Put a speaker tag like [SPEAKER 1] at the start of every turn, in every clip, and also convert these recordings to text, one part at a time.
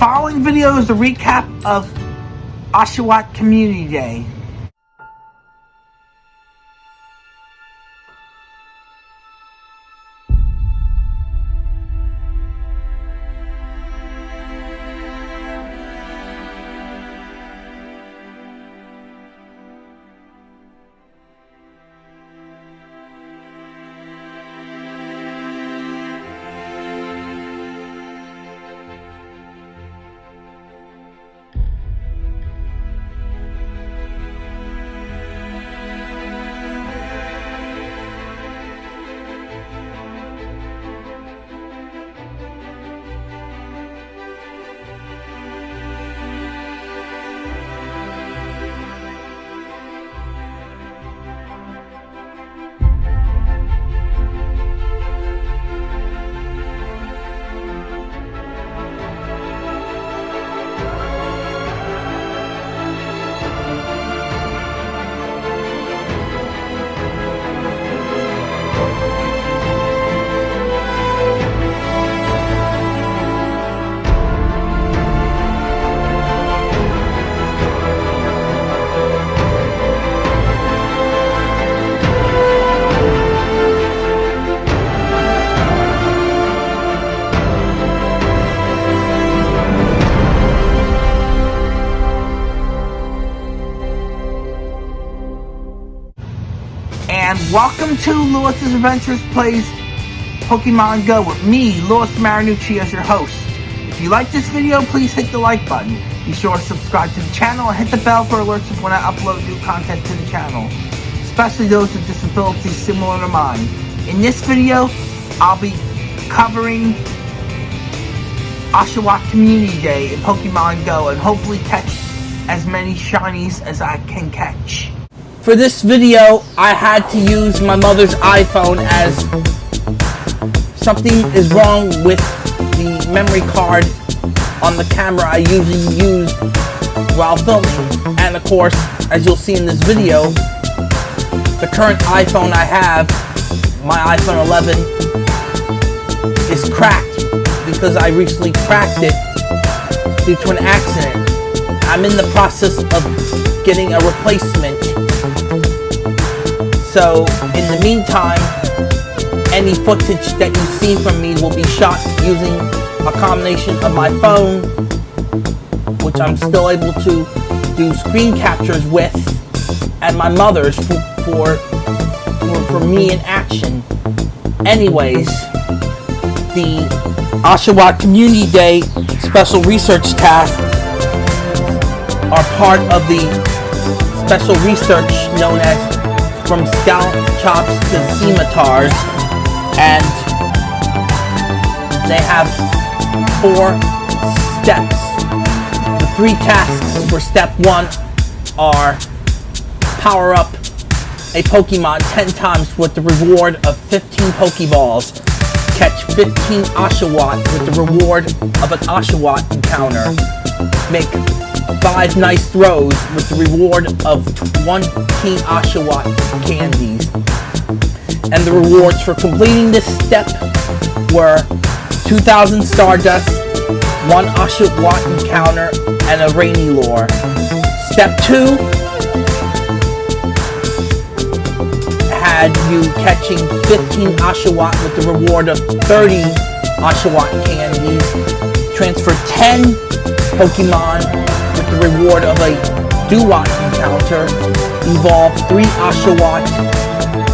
[SPEAKER 1] following video is a recap of Oshawott Community Day. Welcome to Lewis's Adventures Plays Pokemon Go with me, Lewis Marinucci, as your host. If you like this video, please hit the like button. Be sure to subscribe to the channel and hit the bell for alerts of when I upload new content to the channel, especially those with disabilities similar to mine. In this video, I'll be covering Oshawott Community Day in Pokemon Go and hopefully catch as many shinies as I can catch. For this video, I had to use my mother's iPhone as something is wrong with the memory card on the camera I usually use while filming. And of course, as you'll see in this video, the current iPhone I have, my iPhone 11, is cracked because I recently cracked it due to an accident. I'm in the process of getting a replacement so, in the meantime, any footage that you see from me will be shot using a combination of my phone, which I'm still able to do screen captures with, and my mother's for, for, for, for me in action. Anyways, the Oshawott Community Day Special Research Task are part of the special research known as from scalp chops to scimitars, and they have four steps. The three tasks for step one are power up a Pokemon 10 times with the reward of 15 Pokeballs, catch 15 Oshawott with the reward of an Oshawott encounter, make five nice throws with the reward of one King Oshawott candies. And the rewards for completing this step were 2,000 Stardust, one Oshawott encounter, and a Rainy Lure. Step 2 had you catching 15 Oshawott with the reward of 30 Oshawott candies, transfer 10 Pokemon with the reward of a Dewott encounter, evolve 3 Oshawott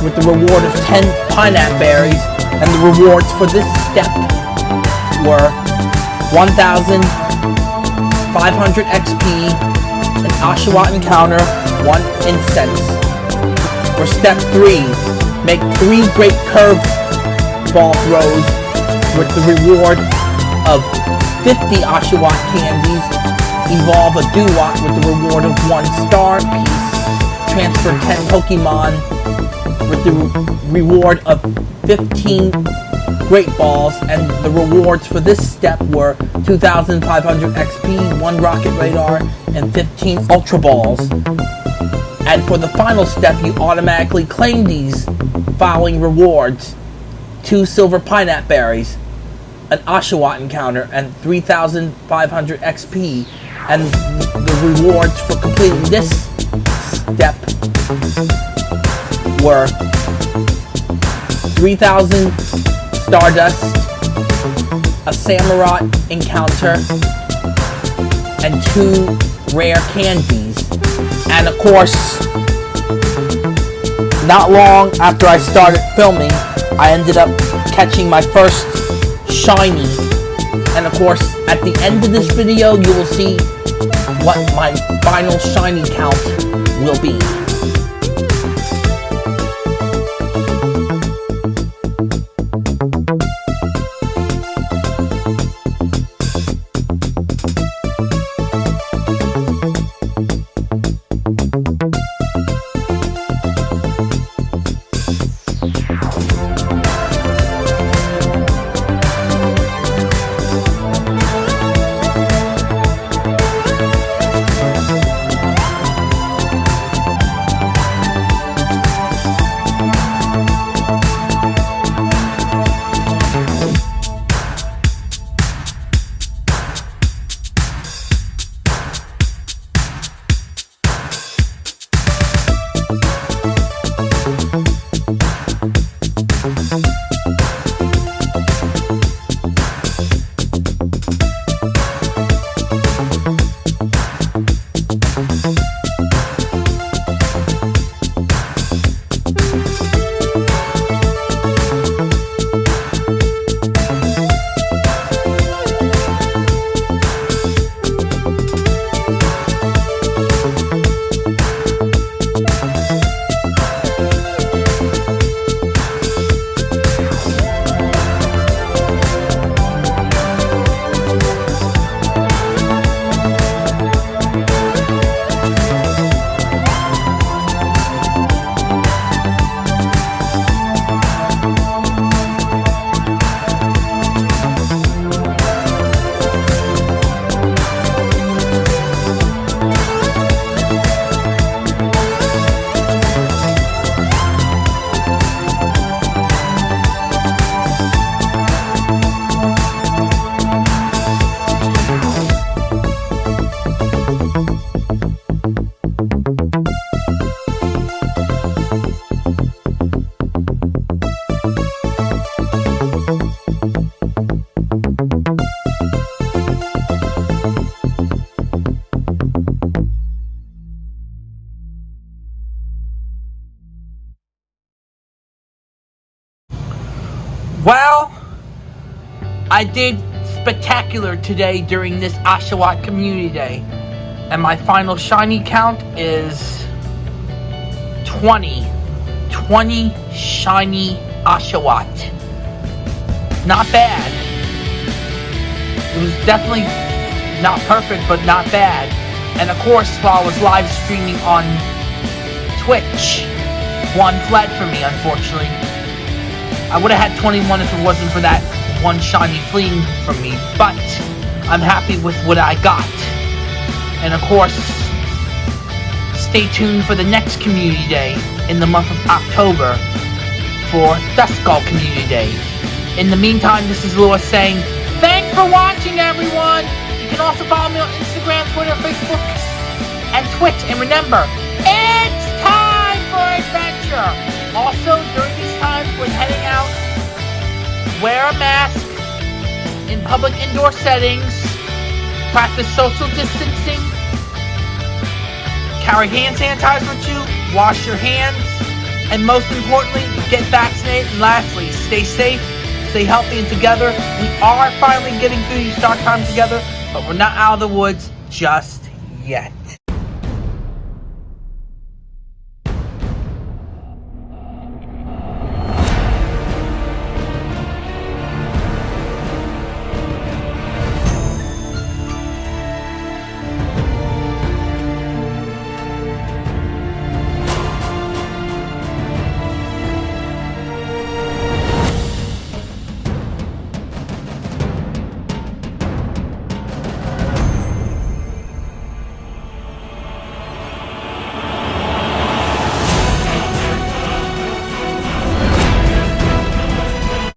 [SPEAKER 1] with the reward of 10 Pineapple Berries, and the rewards for this step were 1,500 XP, an Oshawott encounter, 1 incense. For step 3, make 3 Great Curve Ball throws with the reward of 50 Oshawott candies Evolve a Dewott with the reward of one star piece. Transfer 10 Pokemon with the reward of 15 Great Balls, and the rewards for this step were 2,500 XP, 1 Rocket Radar, and 15 Ultra Balls. And for the final step, you automatically claim these following rewards. 2 Silver Pineapple Berries, an Oshawott encounter and 3,500 XP. And the rewards for completing this step were 3,000 Stardust, a Samurott encounter, and two rare candies. And of course, not long after I started filming, I ended up catching my first shiny. And of course, at the end of this video, you will see what my final shiny count will be. I did spectacular today during this Oshawott Community Day. And my final shiny count is 20. 20 shiny Oshawott. Not bad. It was definitely not perfect, but not bad. And of course, while I was live streaming on Twitch, one fled for me, unfortunately. I would have had 21 if it wasn't for that one shiny fleeing from me, but I'm happy with what I got. And of course, stay tuned for the next Community Day in the month of October for Duskull Community Day. In the meantime, this is Lewis saying, thanks for watching everyone! You can also follow me on Instagram, Twitter, Facebook, and Twitch. And remember, it's time for adventure! Also, during these times when heading out, wear a mask in public indoor settings, practice social distancing, carry hand sanitizer with you, wash your hands, and most importantly, get vaccinated. And lastly, stay safe, stay healthy, and together. We are finally getting through these dark times together, but we're not out of the woods just yet.